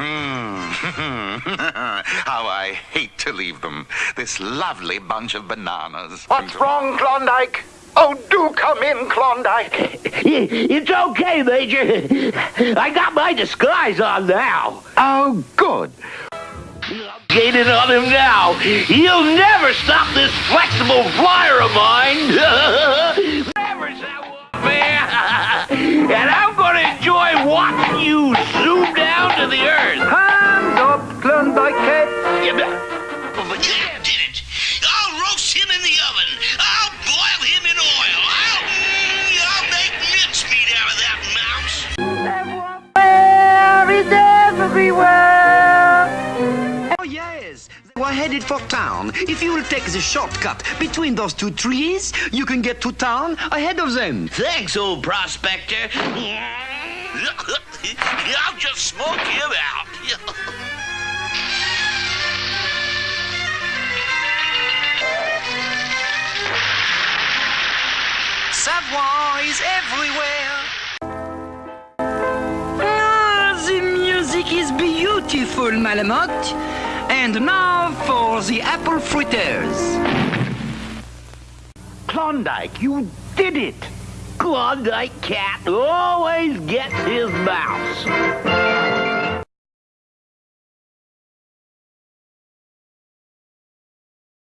Mm-hmm. How I hate to leave them. This lovely bunch of bananas. What's wrong, Klondike? Oh, do come in, Klondike. It's okay, Major. I got my disguise on now. Oh, good. I'm gaining on him now. He'll never stop this flexible flyer of mine. Yeah, did it. I'll roast him in the oven. I'll boil him in oil. I'll, mm, I'll make mincemeat out of that mouse. Savoir-faire is everywhere. Oh, yes. They were headed for town. If you will take the shortcut between those two trees, you can get to town ahead of them. Thanks, old prospector. I'll just smoke him out. Savoir-faire is everywhere. Ah, the music is beautiful, Malamotte. And now for the apple fritters. Klondike, you did it. Klondike Kat always gets his mouse.